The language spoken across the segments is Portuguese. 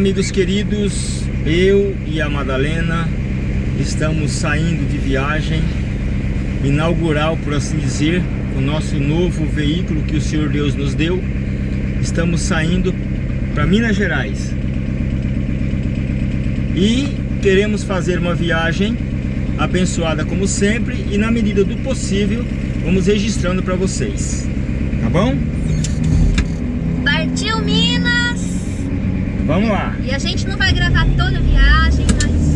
amigos queridos, eu e a Madalena estamos saindo de viagem inaugural, por assim dizer, o nosso novo veículo que o Senhor Deus nos deu. Estamos saindo para Minas Gerais e queremos fazer uma viagem abençoada como sempre e na medida do possível vamos registrando para vocês, tá bom? Vamos lá. E a gente não vai gravar toda a viagem, mas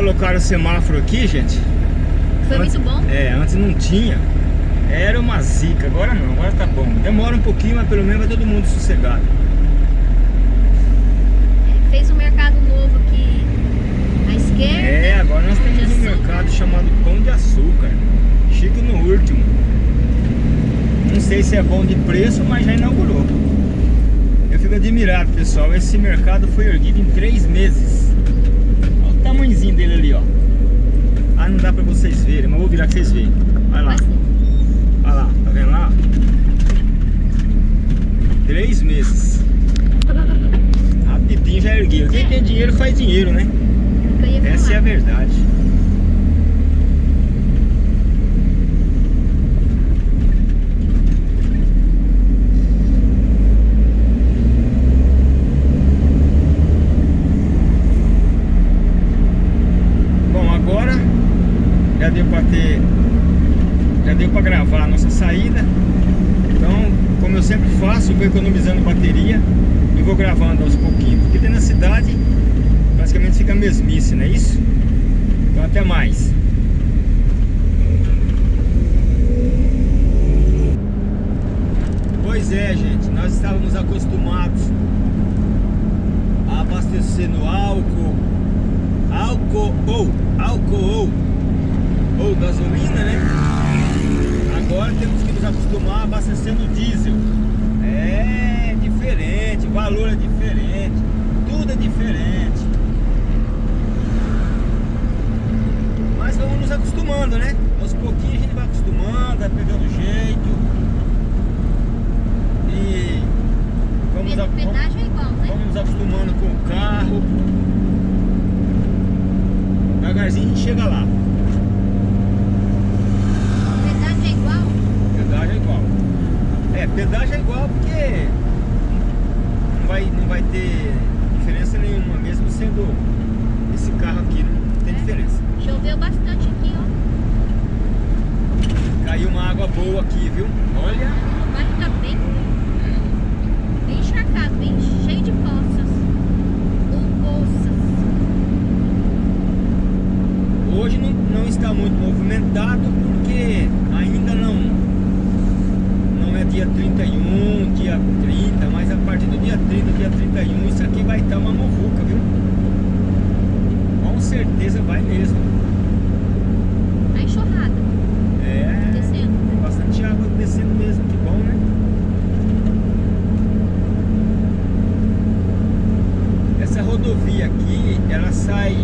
Colocaram o semáforo aqui, gente. Foi Antes- muito bom. É, antes não tinha. Era uma zica, agora não, agora tá bom. Demora um pouquinho, mas pelo menos vai todo mundo sossegado. É, fez um mercado novo aqui à esquerda. É, agora nós temos um mercado chamado Pão de Açúcar. Chique no último. Não sei se é bom de preço, mas já inaugurou. Eu fico admirado, pessoal. Esse mercado foi erguido em três meses. Dele ali, ó. Ah, não dá pra vocês verem, mas vou virar que vocês veem. Olha lá. Olha lá, tá vendo lá? Três meses. Rapidinho já ergueu. Quem tem dinheiro faz dinheiro, né? Essa é a verdade. Bom, agora já deu para ter já deu para gravar a nossa saída. Então, como eu sempre faço, eu vou economizando bateria e vou gravando aos pouquinhos. Porque dentro da cidade praticamente fica mesmice, não é isso? Então até mais. Pois é, gente, nós estávamos acostumados a abastecer no álcool, álcool ou álcool ou gasolina, né? Agora temos que nos acostumar a abastecer no diesel. É diferente, o valor é diferente, tudo é diferente. Mas vamos nos acostumando, né? Aos pouquinhos a gente vai acostumando, vai pegando jeito. E vamos, a- pedágio é né? vamos nos acostumando com o carro. Devagarzinho a gente chega lá. Pedágio é igual. Pedágio é igual. É, pedágio é igual porque não vai, não vai ter diferença nenhuma, mesmo sendo esse carro aqui, não tem É. diferença. Choveu bastante aqui, ó. Caiu uma água boa aqui, viu? Olha, O bairro tá bem, bem encharcado, bem cheio de poças. Ou poças. hoje não, não está muito movimentado porque ainda não não é dia 31, dia 30, mas a partir do dia 30, dia 31, isso aqui vai estar uma movuca, viu? Com certeza vai mesmo. A enxurrada É, descendo. tem bastante água descendo mesmo, que bom, né? Essa rodovia aqui, ela sai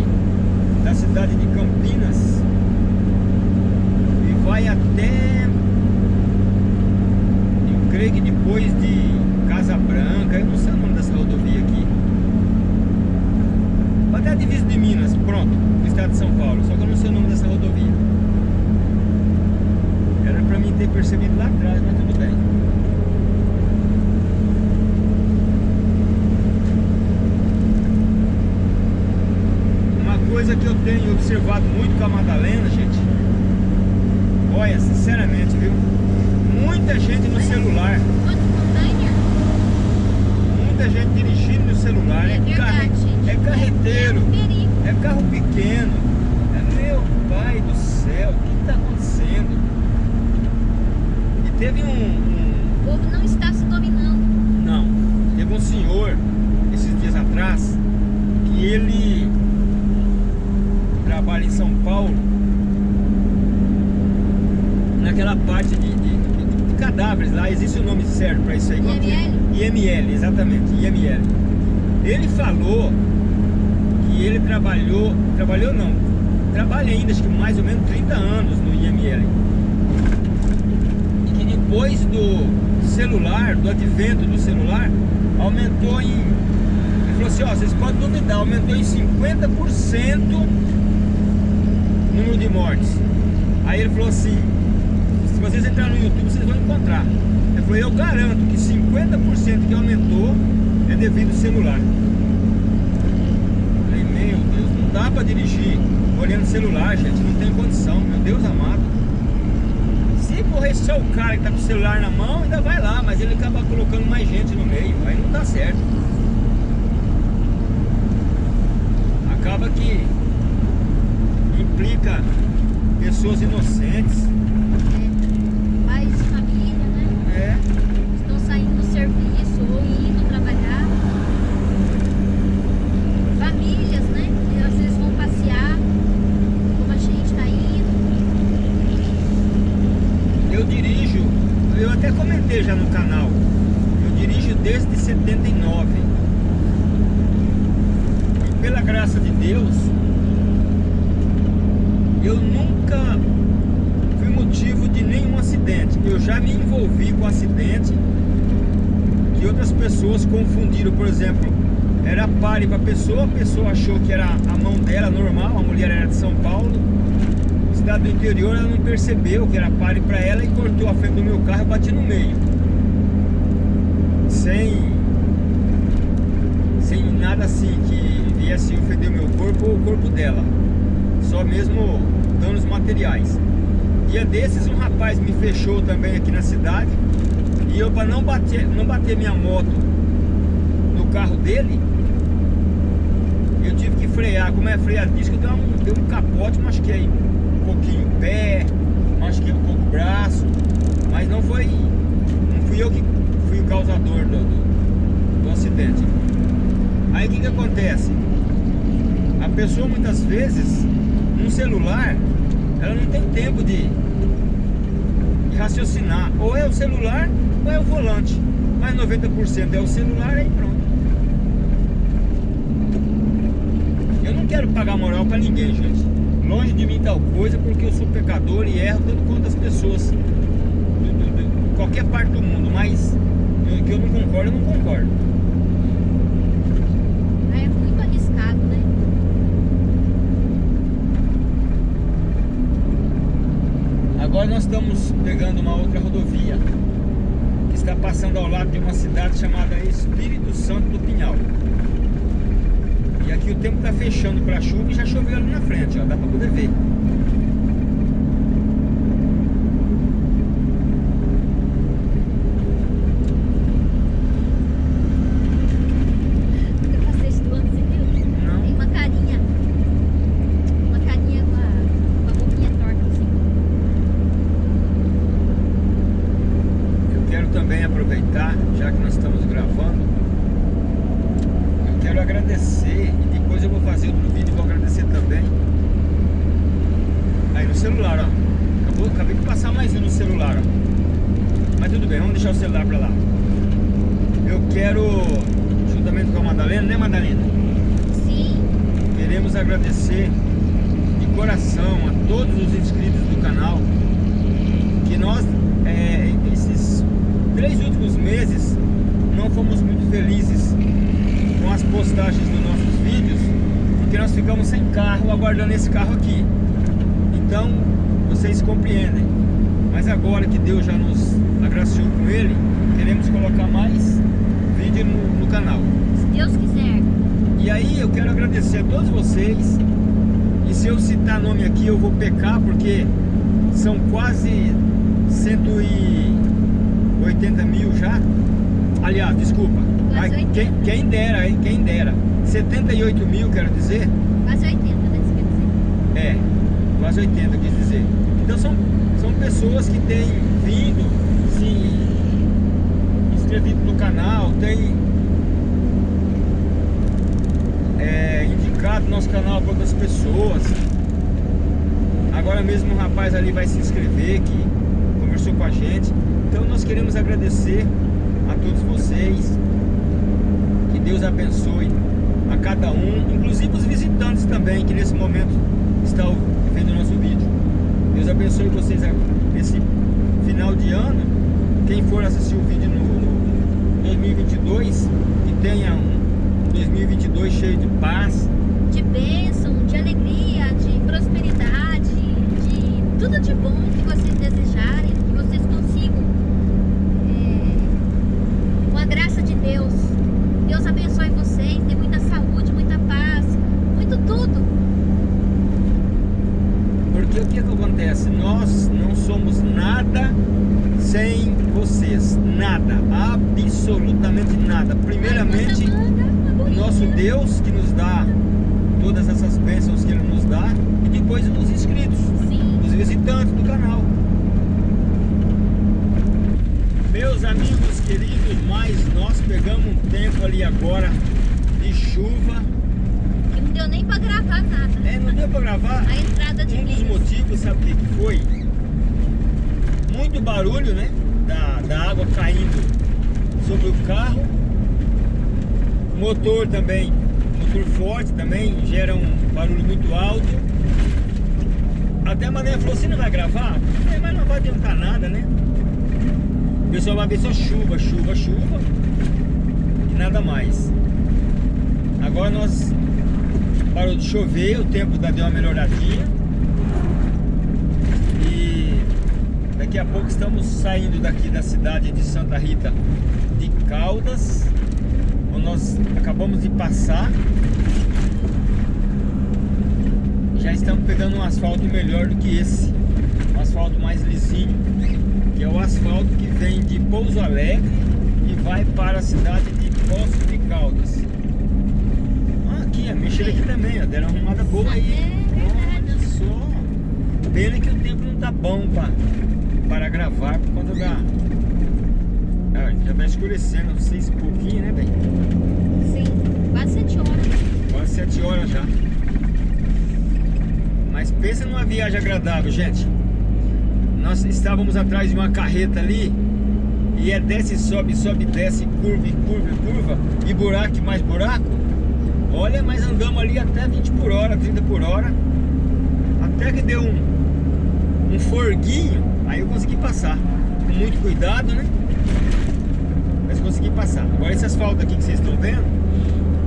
da cidade de Campinas e vai até, eu creio que depois de Casa Branca, eu não sei o nome dessa rodovia aqui. Até a divisa de Minas, pronto, do estado de São Paulo, só que eu não sei o nome dessa rodovia. Era pra mim ter percebido lá atrás, mas tudo bem. Uma coisa que eu tenho observado muito com a Madalena, gente. Olha, sinceramente, viu? Muita gente no celular. Muita gente dirigindo no celular. É verdade, gente. é carreteiro. É. É carro pequeno. É meu pai do céu, o que está acontecendo? E teve um, um- O povo não está se dominando. Não, teve um senhor esses dias atrás que ele trabalha em São Paulo naquela parte de, de- de- cadáveres lá, existe o nome certo para isso aí. é? IML? IML, exatamente, IML. Ele falou que ele trabalhou, trabalhou não, trabalha ainda acho que mais ou menos 30 anos no IML. E que depois do celular, do advento do celular, aumentou em. Ele falou assim, ó, vocês podem duvidar, aumentou em 50% o número de mortes. Aí ele falou assim, se vocês entrarem no YouTube, vocês vão encontrar. Ele falou, eu garanto que 50% que aumentou é devido ao celular. Falei, meu Deus, não dá pra dirigir olhando o celular, gente, não tem condição, meu Deus amado. Se correr só o cara que tá com o celular na mão, ainda vai lá, mas ele acaba colocando mais gente no meio, aí não dá certo. Acaba que complica pessoas inocentes. Pais de família, né? É. Estão saindo do serviço ou indo trabalhar. Famílias, né? Que às vezes vão passear, como a gente está indo. Eu dirijo, eu até comentei já no canal, eu dirijo desde 79. E pela graça de Deus, eu nunca fui motivo de nenhum acidente. Eu já me envolvi com acidente que outras pessoas confundiram, por exemplo, era pare para a pessoa, a pessoa achou que era a mão dela normal, a mulher era de São Paulo, cidade do interior, ela não percebeu que era pare para ela e cortou a frente do meu carro e bati no meio. Sem sem nada assim que viesse ofender o meu corpo ou o corpo dela. Só mesmo danos materiais. Dia desses um rapaz me fechou também aqui na cidade e eu para não bater, não bater minha moto no carro dele, eu tive que frear, como é frear disco, deu um, deu um capote, machuquei um pouquinho o pé, machuquei um pouco o braço, mas não foi, não fui eu que fui o causador do, do, do acidente. Aí o que que acontece? A pessoa muitas vezes, no celular, ela não tem tempo de, de raciocinar. Ou é o celular ou é o volante. Mas 90% é o celular aí pronto. Eu não quero pagar moral pra ninguém, gente. Longe de mim tal coisa, porque eu sou pecador e erro tanto quanto as pessoas. do- qualquer parte do mundo, mas que eu não concordo, eu não concordo. É muito arriscado, né? Agora nós estamos pegando uma outra rodovia que está passando ao lado de uma cidade chamada Espírito Santo do Pinhal. E aqui o tempo está fechando para chuva e já choveu ali na frente, ó, dá para poder ver. Eu passei esse do ano, você viu? Não. Tem uma carinha. Uma carinha com a, com a boquinha torta, assim. Eu quero também aproveitar, já que nós estamos gravando, eu quero agradecer e depois eu vou fazer outro vídeo e vou agradecer também. Aí no celular, ó. Acabou, acabei de passar mais um no celular, ó. Mas tudo bem, vamos deixar o celular pra lá. Eu quero, juntamente com a Madalena, né Madalena? Sim. Queremos agradecer de coração a todos os inscritos do canal que nós, é, esses três últimos meses, não fomos muito felizes com as postagens dos nossos vídeos, porque nós ficamos sem carro, aguardando esse carro aqui. Então, vocês compreendem. Mas agora que Deus já nos agraciou com ele, queremos colocar mais vídeo no, no canal. Se Deus quiser. E aí eu quero agradecer a todos vocês. E se eu citar nome aqui eu vou pecar porque são quase 180 mil já. Aliás, desculpa. 80. quem, quem dera, hein? Quem dera. 78 mil, quero dizer. Quase 80, né? Quer dizer? É, quase 80 eu quis dizer. Então são, são pessoas que têm vindo, se inscrevido no canal, têm é, indicado nosso canal para outras pessoas. Agora mesmo um rapaz ali vai se inscrever que conversou com a gente. Então nós queremos agradecer a todos vocês. Que Deus abençoe a cada um, inclusive os visitantes também, que nesse momento estão vendo o nosso vídeo. Deus abençoe vocês nesse final de ano. Quem for assistir o vídeo no, no 2022, que tenha um 2022 cheio de paz, De bênção, de alegria, de prosperidade, de tudo de bom que vocês desejarem, que vocês consigam. é, com a graça de Deus. Deus abençoe vocês, dê muita saúde, muita paz, muito tudo. Porque o que, que acontece? Nós não somos nada sem vocês. Nada. Absolutamente nada. Primeiramente, o nosso. Deus que nos dá todas essas bênçãos que Ele nos dá. e depois os inscritos, Sim. os visitantes do canal. Meus amigos queridos, mas nós pegamos um tempo ali agora de chuva. Que não deu nem pra gravar nada. É, não deu pra gravar. A entrada de Um dos milhas. motivos, sabe o que que foi? Muito barulho, né? Da, da água caindo sobre o carro. Motor também, motor forte também, gera um barulho muito alto. Até a Mané falou, você não vai gravar? Falei, mas não vai adiantar nada, né? O pessoal vai ver só chuva, chuva, chuva e nada mais. Agora nós parou de chover, o tempo da deu uma melhoradinha. E daqui a pouco estamos saindo daqui da cidade de Santa Rita de Caldas, nós acabamos de passar. Já estamos pegando um asfalto melhor do que esse, um asfalto mais lisinho, que é o asfalto que vem de Pouso Alegre e vai para a cidade de Poço de Caldas. Ah, aqui, ó, mexeram aqui também, ó, deram uma arrumada boa aí. Olha só. Pena que o tempo não tá bom pra, para gravar por conta da. Ah, já vai escurecendo, seis e pouquinho, né, bem? Sim. Quase sete horas. Quase sete horas já. Mas pensa numa viagem agradável, gente. Nós estávamos atrás de uma carreta ali e é desce, sobe, sobe, desce, curva, e curva, e curva e buraco e mais buraco. Olha, mas andamos ali até 20 por hora, 30 por hora. Até que deu um, um forguinho, aí eu consegui passar. Com muito cuidado, né? Mas consegui passar. Agora esse asfalto aqui que vocês estão vendo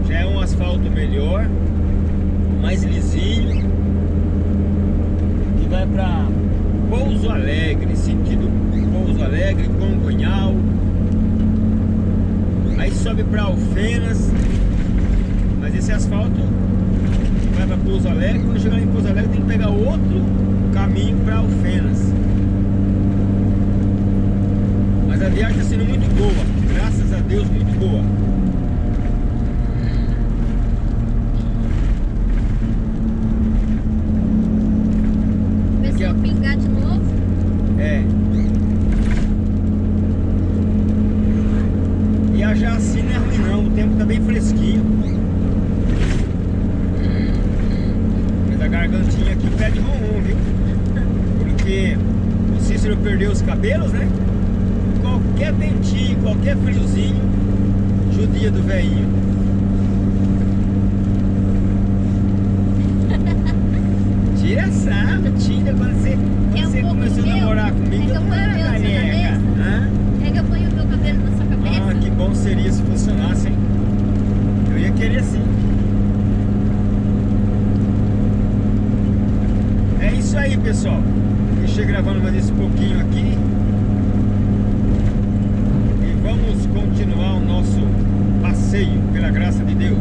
já é um asfalto melhor, mais lisinho, que vai para Pouso Alegre, sentido Pouso Alegre, Congonhal. Aí sobe para Alfenas, mas esse asfalto vai para Pouso Alegre. Quando chegar em Pouso Alegre, tem que pegar outro caminho para Alfenas. Mas a viagem está sendo muito boa, graças a Deus, muito boa. Começou a pingar de novo. É. Viajar assim não é ruim não, o tempo tá bem fresquinho. Mas a gargantinha aqui pede ronron, viu? Porque o Cícero perdeu os cabelos, né? Qualquer ventinho, qualquer friozinho, judia do velhinho. Tira sarro, tira quando você, quando Quer um você pouco começou a meu? namorar comigo. Quer que eu eu não ponha era meu na sua careca. cabeça? Hã? Quer que eu ponha o meu cabelo na sua cabeça? Ah, que bom seria se funcionasse, hein? Eu ia querer sim. É isso aí, pessoal. Deixei gravando mais esse pouquinho aqui. E vamos continuar o nosso passeio, pela graça de Deus.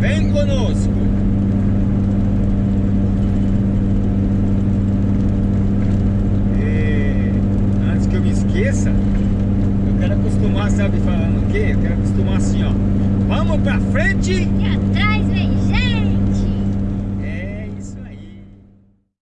Vem conosco! E, antes que eu me esqueça, eu quero acostumar,